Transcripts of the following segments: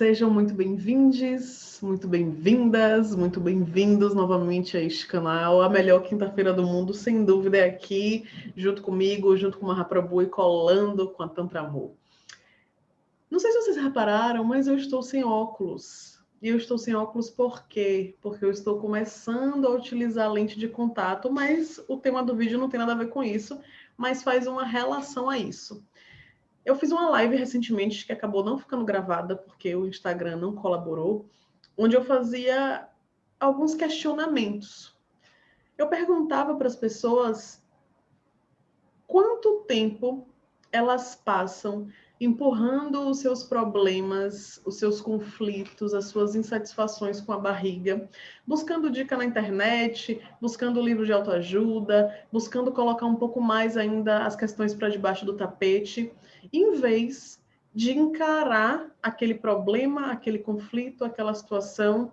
Sejam muito bem-vindos, muito bem-vindas, muito bem-vindos novamente a este canal. A melhor quinta-feira do mundo, sem dúvida, é aqui, junto comigo, junto com o Mahaprabhu e colando com a Tantra Amor. Não sei se vocês repararam, mas eu estou sem óculos. E eu estou sem óculos por quê? Porque eu estou começando a utilizar a lente de contato, mas o tema do vídeo não tem nada a ver com isso, mas faz uma relação a isso. Eu fiz uma live recentemente que acabou não ficando gravada porque o Instagram não colaborou, onde eu fazia alguns questionamentos. Eu perguntava para as pessoas quanto tempo elas passam empurrando os seus problemas, os seus conflitos, as suas insatisfações com a barriga, buscando dica na internet, buscando livro de autoajuda, buscando colocar um pouco mais ainda as questões para debaixo do tapete, em vez de encarar aquele problema, aquele conflito, aquela situação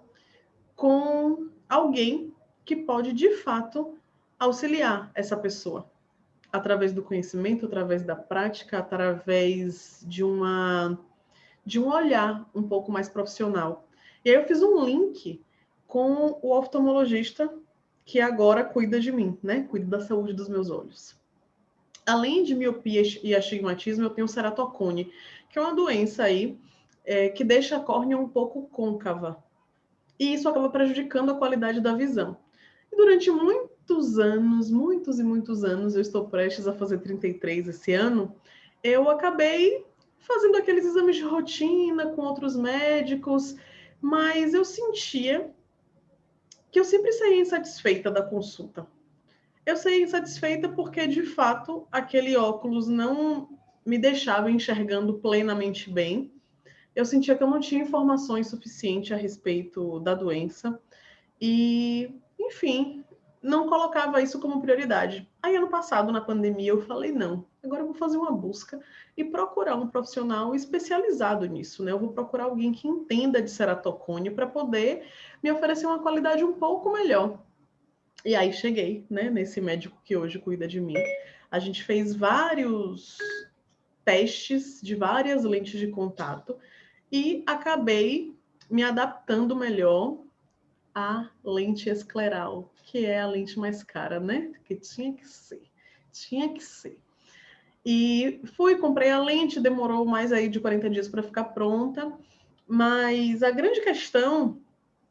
com alguém que pode de fato auxiliar essa pessoa através do conhecimento, através da prática, através de uma de um olhar um pouco mais profissional. E aí eu fiz um link com o oftalmologista que agora cuida de mim, né? Cuida da saúde dos meus olhos. Além de miopia e astigmatismo, eu tenho ceratocone, que é uma doença aí é, que deixa a córnea um pouco côncava. E isso acaba prejudicando a qualidade da visão. Durante muito muitos anos, muitos e muitos anos, eu estou prestes a fazer 33 esse ano, eu acabei fazendo aqueles exames de rotina com outros médicos, mas eu sentia que eu sempre saía insatisfeita da consulta. Eu saía insatisfeita porque, de fato, aquele óculos não me deixava enxergando plenamente bem. Eu sentia que eu não tinha informações suficientes a respeito da doença. E, enfim, não colocava isso como prioridade. Aí, ano passado, na pandemia, eu falei: não, agora eu vou fazer uma busca e procurar um profissional especializado nisso, né? Eu vou procurar alguém que entenda de ceratocone para poder me oferecer uma qualidade um pouco melhor. E aí cheguei, né, nesse médico que hoje cuida de mim. A gente fez vários testes de várias lentes de contato e acabei me adaptando melhor à lente escleral, que é a lente mais cara, né? Que tinha que ser, tinha que ser. E fui, comprei a lente, demorou mais aí de 40 dias para ficar pronta, mas a grande questão,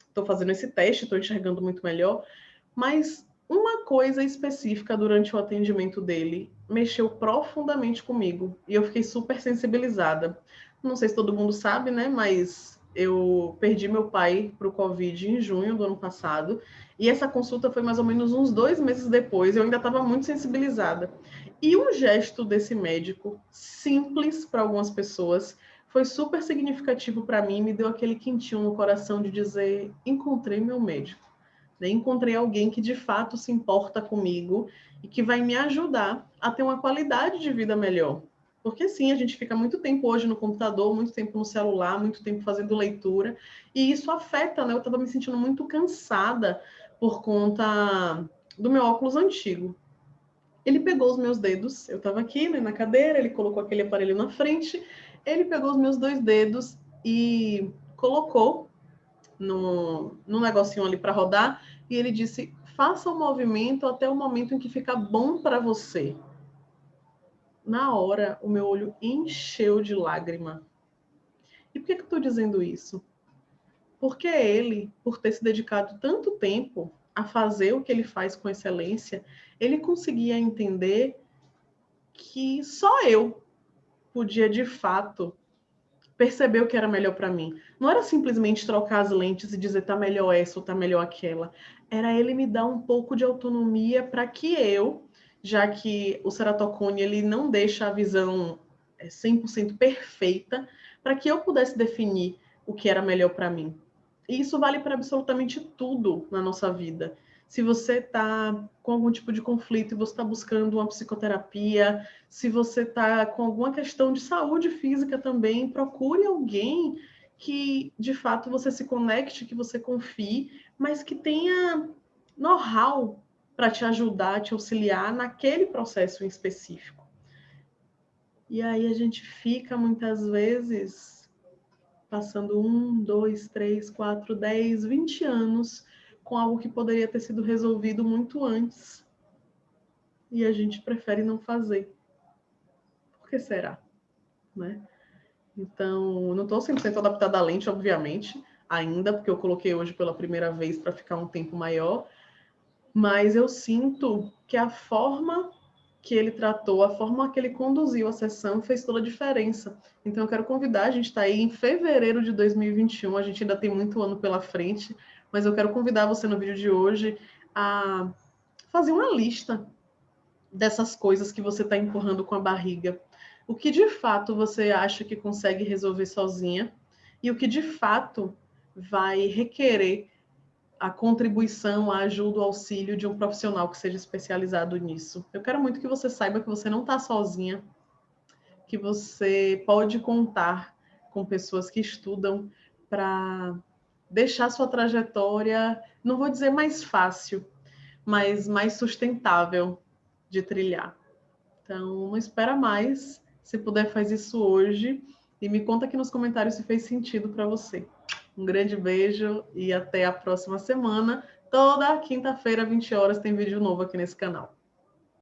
estou fazendo esse teste, estou enxergando muito melhor, mas uma coisa específica durante o atendimento dele mexeu profundamente comigo e eu fiquei super sensibilizada. Não sei se todo mundo sabe, né? Mas eu perdi meu pai para o Covid em junho do ano passado, e essa consulta foi mais ou menos uns dois meses depois, eu ainda estava muito sensibilizada. E um gesto desse médico, simples para algumas pessoas, foi super significativo para mim, me deu aquele quentinho no coração de dizer: encontrei meu médico. Né? Encontrei alguém que de fato se importa comigo e que vai me ajudar a ter uma qualidade de vida melhor. Porque sim, a gente fica muito tempo hoje no computador, muito tempo no celular, muito tempo fazendo leitura, e isso afeta, né? Eu estava me sentindo muito cansada por conta do meu óculos antigo. Ele pegou os meus dedos, eu estava aqui né, na cadeira, ele colocou aquele aparelho na frente, ele pegou os meus dois dedos e colocou no, no negocinho ali para rodar, e ele disse: faça o movimento até o momento em que fica bom para você na hora o meu olho encheu de lágrima. E por que, que eu estou dizendo isso? Porque ele, por ter se dedicado tanto tempo a fazer o que ele faz com excelência, ele conseguia entender que só eu podia de fato perceber o que era melhor para mim. Não era simplesmente trocar as lentes e dizer tá melhor essa ou tá melhor aquela. Era ele me dar um pouco de autonomia para que eu já que o ceratocone ele não deixa a visão 100% é, perfeita, para que eu pudesse definir o que era melhor para mim. E isso vale para absolutamente tudo na nossa vida. Se você está com algum tipo de conflito e você está buscando uma psicoterapia, se você está com alguma questão de saúde física também, procure alguém que de fato você se conecte, que você confie, mas que tenha know-how para te ajudar, te auxiliar naquele processo em específico. E aí a gente fica muitas vezes passando um, dois, três, quatro, dez, vinte anos com algo que poderia ter sido resolvido muito antes e a gente prefere não fazer. Por que será? Né? Então, não estou 100% adaptada à lente, obviamente, ainda, porque eu coloquei hoje pela primeira vez para ficar um tempo maior, mas eu sinto que a forma que ele tratou, a forma que ele conduziu a sessão fez toda a diferença. Então, eu quero convidar, a gente está aí em fevereiro de 2021, a gente ainda tem muito ano pela frente, mas eu quero convidar você no vídeo de hoje a fazer uma lista dessas coisas que você está empurrando com a barriga. O que de fato você acha que consegue resolver sozinha e o que de fato vai requerer a contribuição, a ajuda, o auxílio de um profissional que seja especializado nisso. Eu quero muito que você saiba que você não está sozinha, que você pode contar com pessoas que estudam para deixar sua trajetória, não vou dizer mais fácil, mas mais sustentável de trilhar. Então, não espera mais. Se puder, faz isso hoje. E me conta aqui nos comentários se fez sentido para você. Um grande beijo e até a próxima semana. Toda quinta-feira, 20 horas, tem vídeo novo aqui nesse canal.